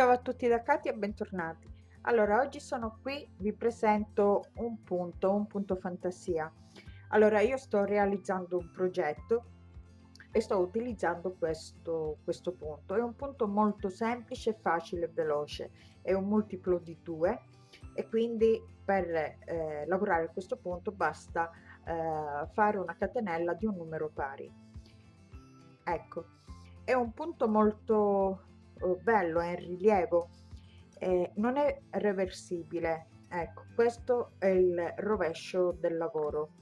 Ciao a tutti da Katia e bentornati. Allora, oggi sono qui, vi presento un punto, un punto fantasia. Allora, io sto realizzando un progetto e sto utilizzando questo, questo punto. È un punto molto semplice, facile e veloce. È un multiplo di 2 e quindi per eh, lavorare a questo punto basta eh, fare una catenella di un numero pari. Ecco, è un punto molto bello, è in rilievo, eh, non è reversibile. Ecco, questo è il rovescio del lavoro.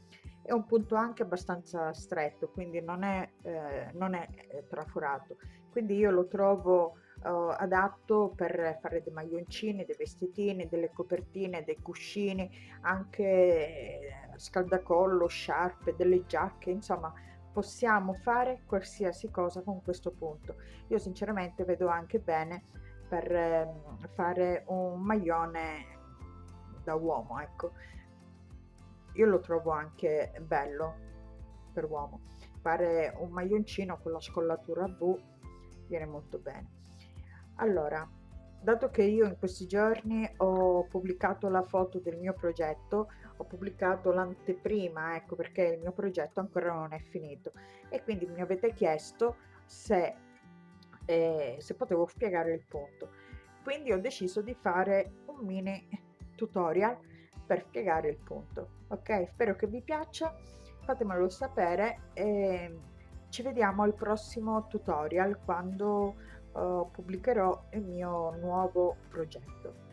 È un punto anche abbastanza stretto, quindi non è, eh, non è eh, traforato. Quindi io lo trovo uh, adatto per fare dei maglioncini, dei vestitini, delle copertine, dei cuscini, anche eh, scaldacollo, sciarpe, delle giacche, insomma possiamo fare qualsiasi cosa con questo punto. Io sinceramente vedo anche bene per eh, fare un maglione da uomo ecco. Io lo trovo anche bello per uomo. Fare un maglioncino con la scollatura V viene molto bene. Allora dato che io in questi giorni ho pubblicato la foto del mio progetto ho pubblicato l'anteprima ecco perché il mio progetto ancora non è finito. E quindi mi avete chiesto se, eh, se potevo spiegare il punto. Quindi ho deciso di fare un mini tutorial per spiegare il punto ok? Spero che vi piaccia fatemelo sapere e ci vediamo al prossimo tutorial quando uh, pubblicherò il mio nuovo progetto.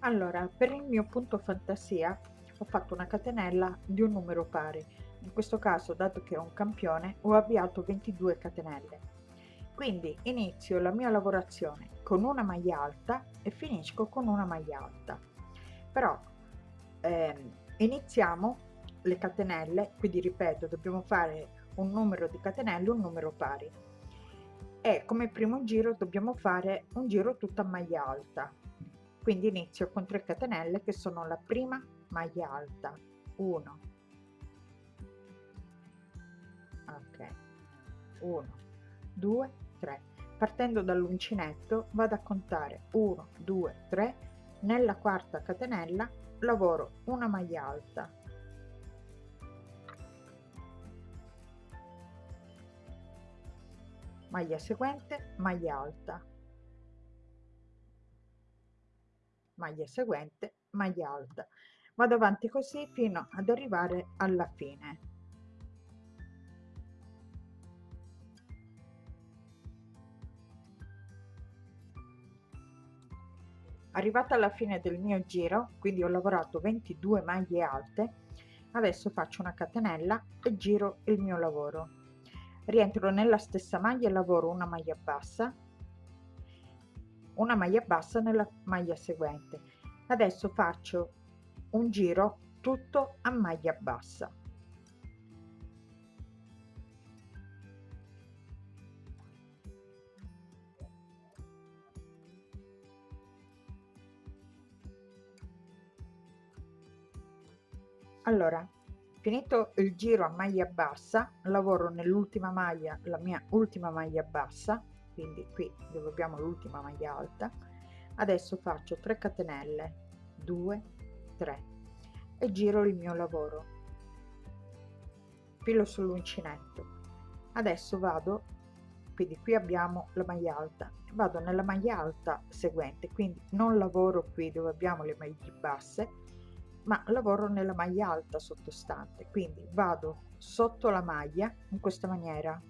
Allora per il mio punto fantasia ho fatto una catenella di un numero pari. In questo caso dato che è un campione ho avviato 22 catenelle. Quindi inizio la mia lavorazione con una maglia alta e finisco con una maglia alta. Però ehm, iniziamo le catenelle quindi ripeto dobbiamo fare un numero di catenelle un numero pari e come primo giro dobbiamo fare un giro tutta maglia alta. Quindi inizio con 3 catenelle che sono la prima maglia alta. 1 ok. 1 2 3 partendo dall'uncinetto vado a contare. 1 2 3 nella quarta catenella lavoro una maglia alta maglia seguente maglia alta. Maglia seguente maglia alta. Vado avanti così fino ad arrivare alla fine. Arrivata alla fine del mio giro quindi ho lavorato 22 maglie alte adesso faccio una catenella e giro il mio lavoro rientro nella stessa maglia e lavoro una maglia bassa una maglia bassa nella maglia seguente. Adesso faccio un giro tutto a maglia bassa. Allora finito il giro a maglia bassa lavoro nell'ultima maglia la mia ultima maglia bassa quindi qui dove abbiamo l'ultima maglia alta adesso faccio 3 catenelle 2 3 e giro il mio lavoro. Filo sull'uncinetto. Adesso vado quindi qui abbiamo la maglia alta vado nella maglia alta seguente quindi non lavoro qui dove abbiamo le maglie basse ma lavoro nella maglia alta sottostante quindi vado sotto la maglia in questa maniera.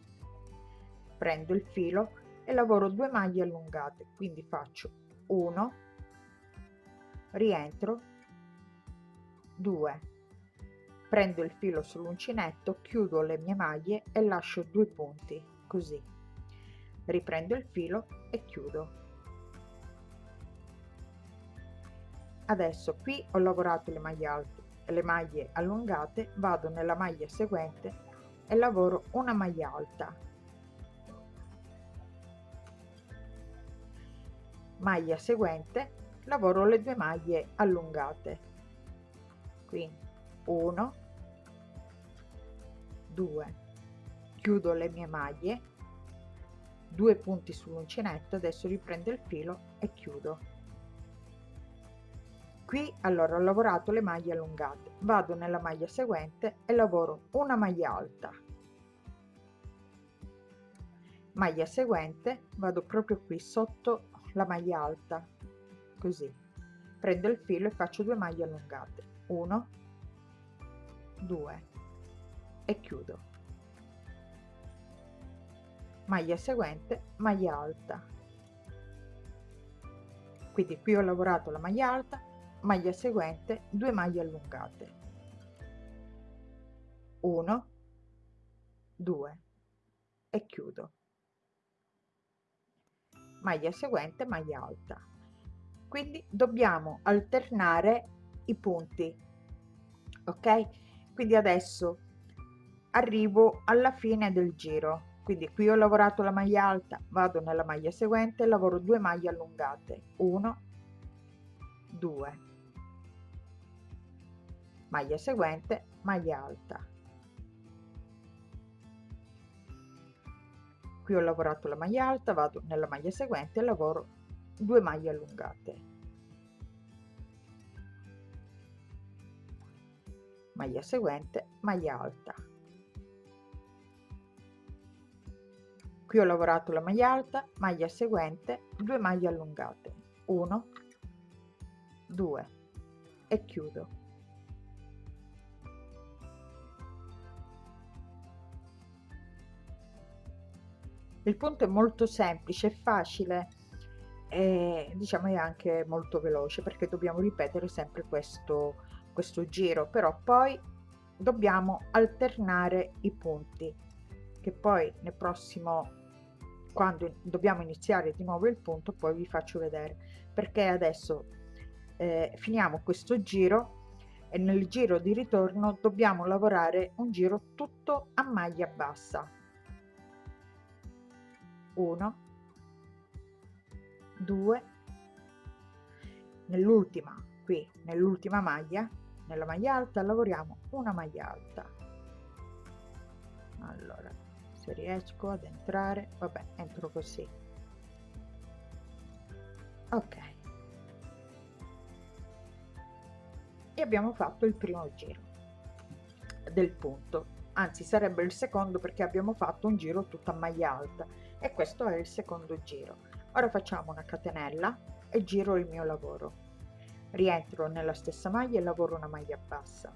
Prendo il filo e lavoro due maglie allungate quindi faccio 1 rientro 2 prendo il filo sull'uncinetto chiudo le mie maglie e lascio due punti così. Riprendo il filo e chiudo adesso qui ho lavorato le maglie alte e le maglie allungate vado nella maglia seguente e lavoro una maglia alta. Maglia seguente lavoro le due maglie allungate. Quindi 1 2 chiudo le mie maglie due punti sull'uncinetto adesso riprendo il filo e chiudo qui allora ho lavorato le maglie allungate. Vado nella maglia seguente e lavoro una maglia alta. Maglia seguente vado proprio qui sotto la maglia alta così. Prendo il filo e faccio due maglie allungate. 1 2 e chiudo. Maglia seguente maglia alta. Quindi qui ho lavorato la maglia alta maglia seguente 2 maglie allungate. 1 2 e chiudo. Maglia seguente maglia alta. Quindi dobbiamo alternare i punti ok? Quindi adesso arrivo alla fine del giro. Quindi qui ho lavorato la maglia alta vado nella maglia seguente lavoro 2 maglie allungate. 1 2 maglia seguente maglia alta. Qui ho lavorato la maglia alta vado nella maglia seguente e lavoro 2 maglie allungate. Maglia seguente maglia alta. Qui ho lavorato la maglia alta maglia seguente 2 maglie allungate. 1 2 e chiudo il punto è molto semplice, è facile e diciamo è anche molto veloce perché dobbiamo ripetere sempre questo, questo giro, però poi dobbiamo alternare i punti che poi nel prossimo quando dobbiamo iniziare di nuovo il punto poi vi faccio vedere. Perché adesso eh, finiamo questo giro e nel giro di ritorno dobbiamo lavorare un giro tutto a maglia bassa 1 2 nell'ultima qui nell'ultima maglia nella maglia alta lavoriamo una maglia alta. Allora se riesco ad entrare vabbè entro così. Ok. E abbiamo fatto il primo giro del punto. Anzi sarebbe il secondo perché abbiamo fatto un giro tutta maglia alta e questo è il secondo giro. Ora facciamo una catenella e giro il mio lavoro. Rientro nella stessa maglia e lavoro una maglia bassa.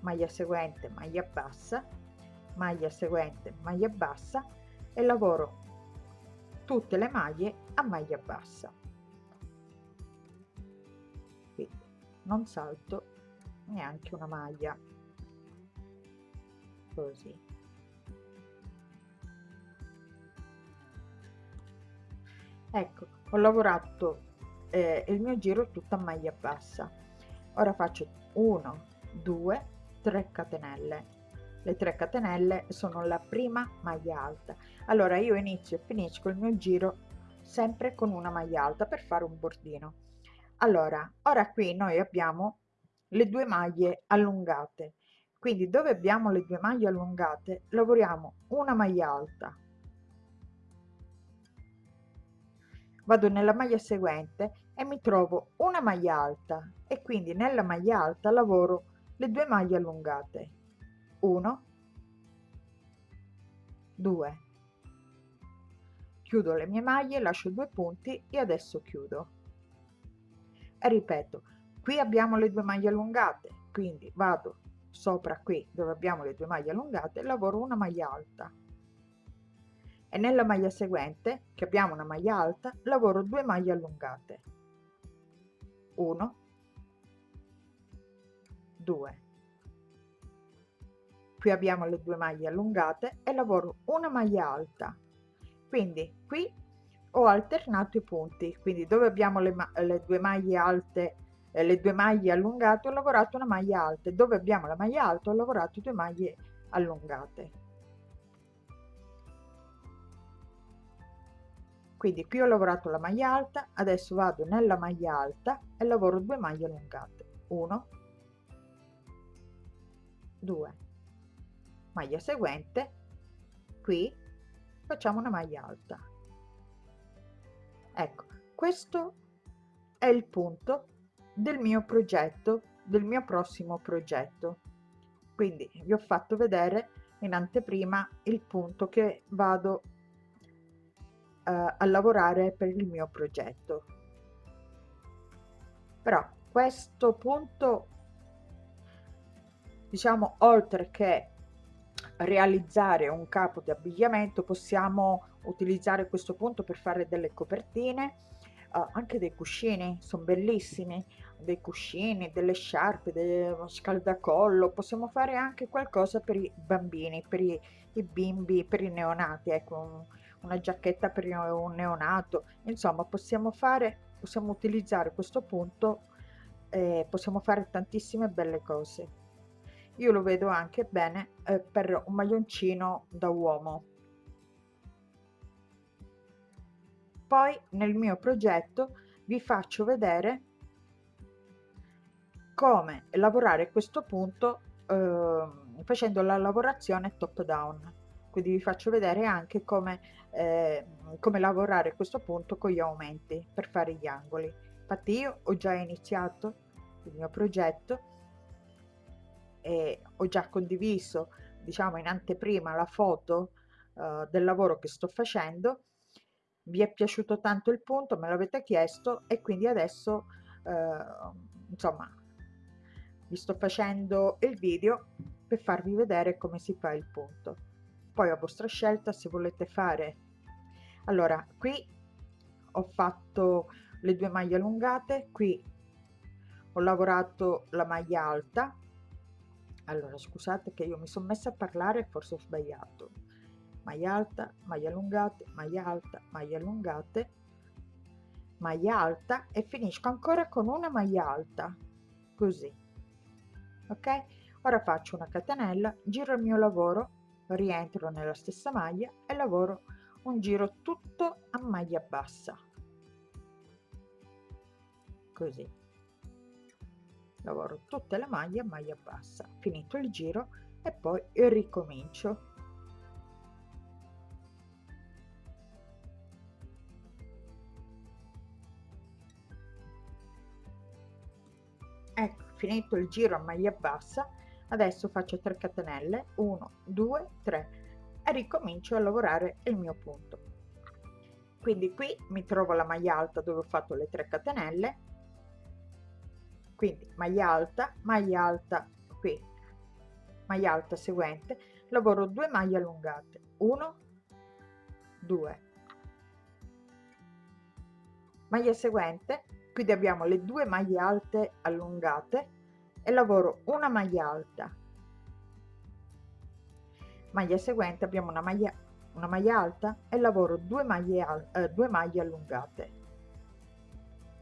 Maglia seguente maglia bassa. Maglia seguente maglia bassa. E lavoro tutte le maglie a maglia bassa. Quindi non salto neanche una maglia. Così ecco ho lavorato eh, il mio giro tutto a maglia bassa. Ora faccio 1 2 3 catenelle. Le 3 catenelle sono la prima maglia alta. Allora io inizio e finisco il mio giro sempre con una maglia alta per fare un bordino. Allora ora qui noi abbiamo le due maglie allungate. Quindi dove abbiamo le due maglie allungate lavoriamo una maglia alta vado nella maglia seguente e mi trovo una maglia alta e quindi nella maglia alta lavoro le due maglie allungate. 1 2 chiudo le mie maglie lascio due punti e adesso chiudo. E ripeto qui abbiamo le due maglie allungate quindi vado sopra qui dove abbiamo le due maglie allungate lavoro una maglia alta e nella maglia seguente che abbiamo una maglia alta lavoro due maglie allungate. 1 2 qui abbiamo le due maglie allungate e lavoro una maglia alta. Quindi qui ho alternato i punti. Quindi dove abbiamo le, le due maglie alte eh, le due maglie allungate ho lavorato una maglia alta. Dove abbiamo la maglia alta ho lavorato due maglie allungate quindi qui ho lavorato la maglia alta adesso vado nella maglia alta e lavoro due maglie allungate. 1 2 maglia seguente. Qui. Facciamo una maglia alta. Ecco questo è il punto del mio progetto del mio prossimo progetto. Quindi vi ho fatto vedere in anteprima il punto che vado a lavorare per il mio progetto. Però questo punto diciamo oltre che realizzare un capo di abbigliamento possiamo utilizzare questo punto per fare delle copertine uh, anche dei cuscini sono bellissimi dei cuscini delle sciarpe del scaldacollo possiamo fare anche qualcosa per i bambini per i, i bimbi per i neonati ecco una giacchetta per un neonato. Insomma possiamo fare possiamo utilizzare questo punto eh, possiamo fare tantissime belle cose. Io lo vedo anche bene eh, per un maglioncino da uomo. Poi nel mio progetto vi faccio vedere come lavorare questo punto eh, facendo la lavorazione top down quindi vi faccio vedere anche come, eh, come lavorare questo punto con gli aumenti per fare gli angoli. Infatti io ho già iniziato il mio progetto e ho già condiviso diciamo in anteprima la foto uh, del lavoro che sto facendo. Vi è piaciuto tanto il punto me l'avete chiesto e quindi adesso uh, insomma vi sto facendo il video per farvi vedere come si fa il punto poi a vostra scelta se volete fare. Allora qui ho fatto le due maglie allungate qui ho lavorato la maglia alta. Allora scusate che io mi sono messa a parlare forse ho sbagliato. Maglia alta maglia allungate maglia alta maglia allungate. Maglia alta e finisco ancora con una maglia alta così. Ok? Ora faccio una catenella giro il mio lavoro rientro nella stessa maglia e lavoro un giro tutto a maglia bassa. Così. Lavoro tutte le maglie a maglia bassa. Finito il giro e poi ricomincio. Ecco finito il giro a maglia bassa adesso faccio 3 catenelle 1 2 3 e ricomincio a lavorare il mio punto. Quindi qui mi trovo la maglia alta dove ho fatto le 3 catenelle. Quindi maglia alta maglia alta qui maglia alta seguente. Lavoro 2 maglie allungate 1 2 maglia seguente quindi abbiamo le due maglie alte allungate e lavoro una maglia alta. Maglia seguente abbiamo una maglia una maglia alta e lavoro due maglie eh, due maglie allungate.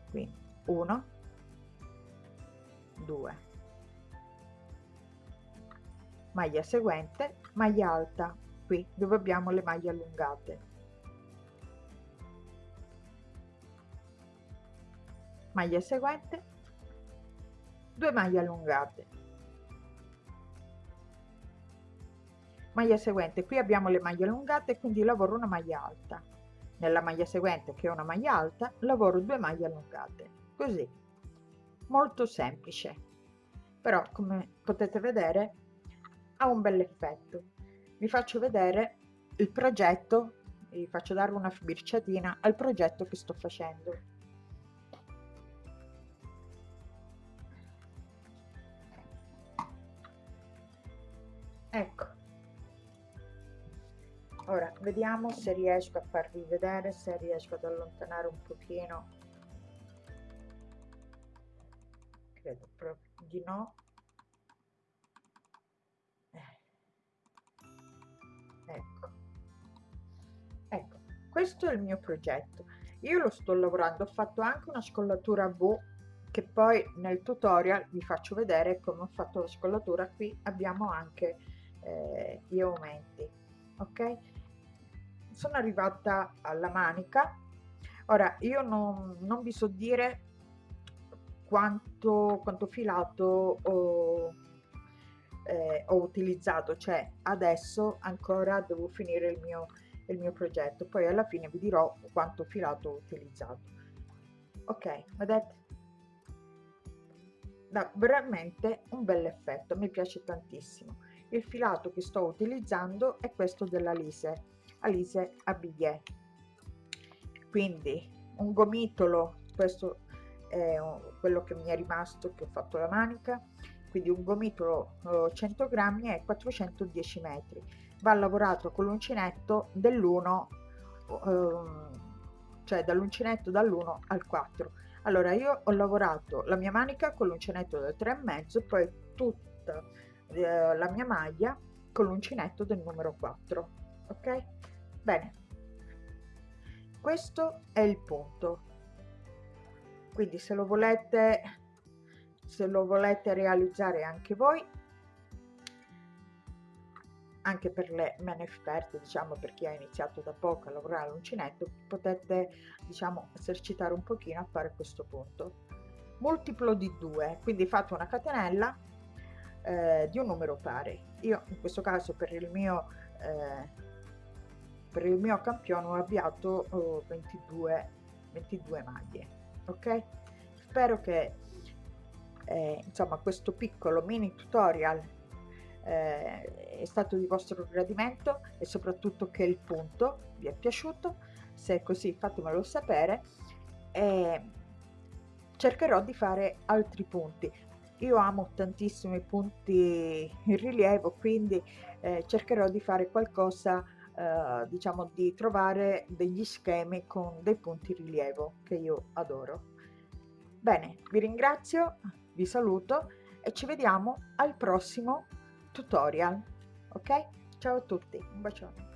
Quindi 1 2 maglia seguente maglia alta. Qui dove abbiamo le maglie allungate. Maglia seguente 2 maglie allungate. Maglia seguente qui abbiamo le maglie allungate quindi lavoro una maglia alta. Nella maglia seguente che è una maglia alta lavoro due maglie allungate. Così. Molto semplice. Però come potete vedere ha un bel effetto. Vi faccio vedere il progetto vi faccio dare una sbirciatina al progetto che sto facendo ecco. Ora vediamo se riesco a farvi vedere se riesco ad allontanare un pochino. Credo proprio di no. Eh. ecco. Ecco questo è il mio progetto. Io lo sto lavorando ho fatto anche una scollatura a V che poi nel tutorial vi faccio vedere come ho fatto la scollatura. Qui abbiamo anche eh, gli aumenti ok? Sono arrivata alla manica. Ora io non, non vi so dire quanto, quanto filato ho, eh, ho utilizzato. Cioè adesso ancora devo finire il mio il mio progetto. Poi alla fine vi dirò quanto filato ho utilizzato. Ok vedete dà veramente un bel effetto mi piace tantissimo il filato che sto utilizzando è questo della Lise Alise Abighe quindi un gomitolo questo è quello che mi è rimasto che ho fatto la manica. Quindi un gomitolo 100 grammi e 410 metri. Va lavorato con l'uncinetto dell'1 ehm, cioè dall'uncinetto dall'1 al 4 allora io ho lavorato la mia manica con l'uncinetto del 3 e poi tutta eh, la mia maglia con l'uncinetto del numero 4 ok? Bene. Questo è il punto. Quindi se lo volete se lo volete realizzare anche voi anche per le meno esperte diciamo per chi ha iniziato da poco a lavorare all'uncinetto potete diciamo esercitare un pochino a fare questo punto. Multiplo di 2 quindi fate una catenella eh, di un numero pari. Io in questo caso per il mio eh, per il mio campione ho avviato oh, 22 22 maglie ok? Spero che eh, insomma questo piccolo mini tutorial eh, è stato di vostro gradimento e soprattutto che il punto vi è piaciuto. Se è così fatemelo sapere e cercherò di fare altri punti io amo tantissimo i punti in rilievo quindi eh, cercherò di fare qualcosa eh, diciamo di trovare degli schemi con dei punti rilievo che io adoro. Bene vi ringrazio vi saluto e ci vediamo al prossimo tutorial ok? Ciao a tutti un bacione